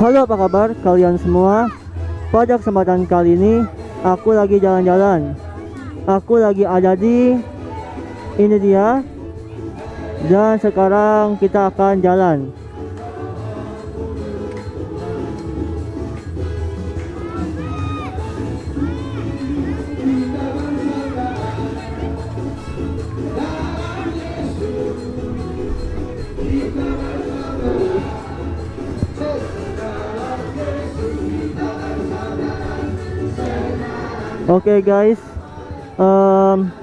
Halo apa kabar kalian semua? Pada kesempatan kali ini Aku lagi jalan-jalan. Aku lagi ada di Ini dia. Dan sekarang kita akan jalan Oke guys. Um,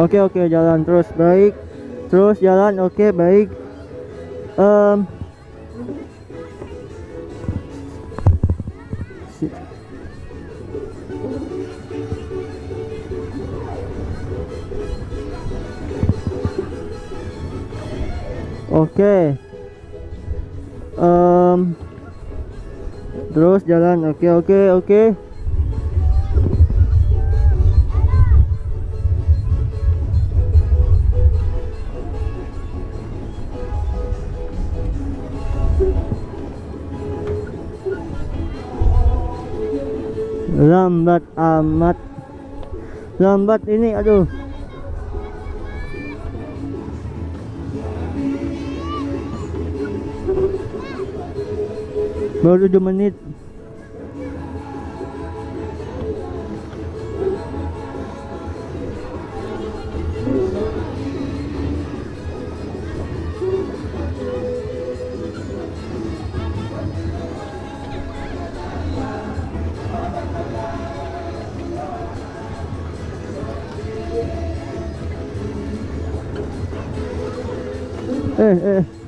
Oke oke jalan terus. Baik terus jalan oke baik. Um, oke. Em, terus jalan oke oke oke lambat amat. Lambat ini aduh. Baru 7 menit eh eh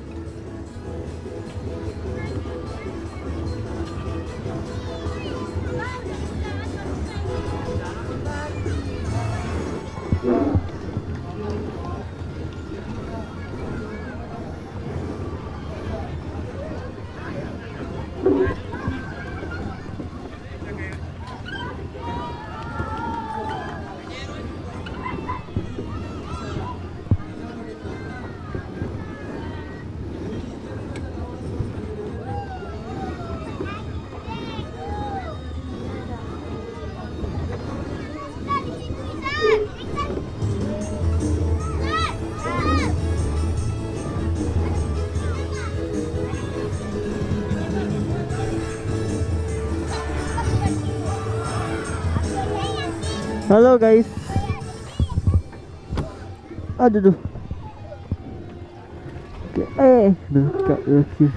Halo guys. Aduh duh. Oke, eh, duh, kak, oke.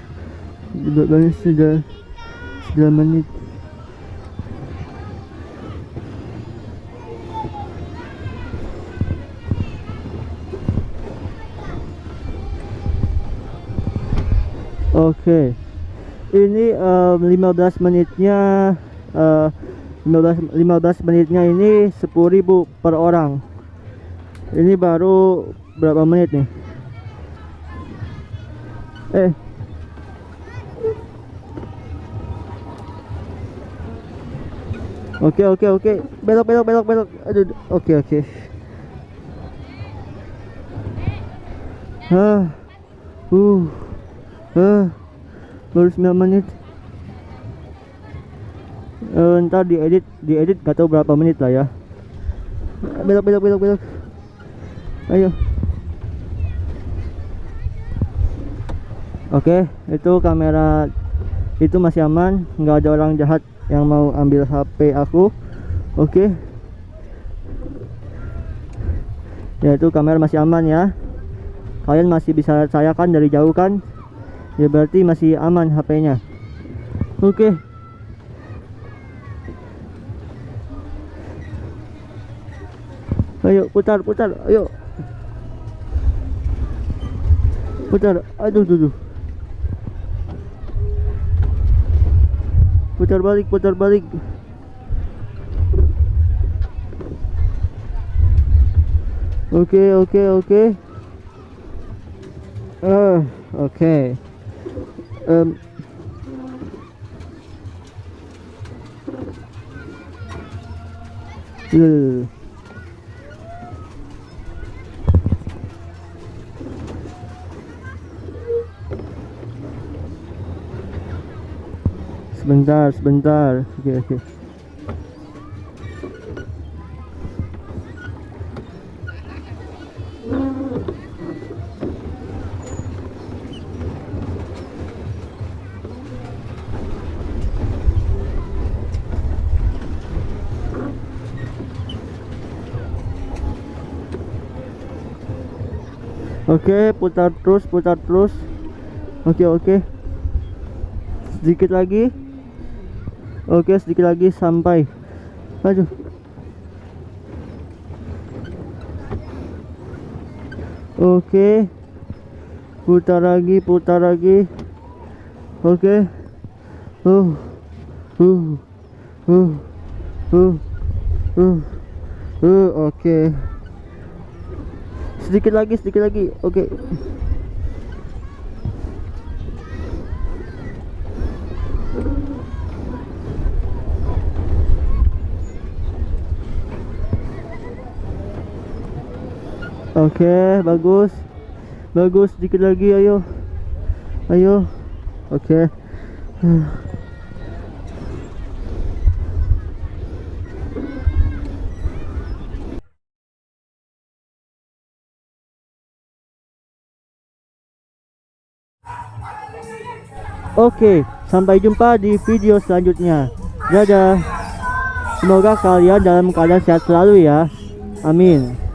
Udah banget sudah 9 menit. Oke. Ini em, 15 menitnya eh 15 15 menitnya ini 10.000 per orang. Ini baru berapa menit nih? Eh. Oke oke oke. Belok belok belok belok. Aduh. Oke oke. Hah. Uh. Hah. Baru 9 menit. Eh, ntar diedit diedit gak tahu berapa menit lah ya. Belok belok belok belok. Ayo. Oke itu kamera itu masih aman. Nggak ada orang jahat yang mau ambil HP aku. Oke. Ya itu kamera masih aman ya. Kalian masih bisa saya kan dari jauh kan? Ya berarti masih aman HP-nya oke Ayo putar putar ayo Putar aduh duh, duh. Putar balik putar balik Oke, oke, oke. Eh, oke. Em, Dulu, dulu, dulu. Sebentar, sebentar. Oke, oke. Oke, putar terus, putar terus. Oke, oke. Sedikit lagi. Oke, sedikit lagi sampai. Aduh. Oke. Putar lagi, putar lagi. Oke. Uh. Uh. Uh. Uh. Uh. Uh, oke. Sedikit lagi, sedikit lagi. Oke. Oke, bagus. Bagus, sedikit lagi ayo. Ayo. Oke. Oke, sampai jumpa di video selanjutnya. Dadah. Semoga kalian dalam keadaan sehat selalu ya. Amin.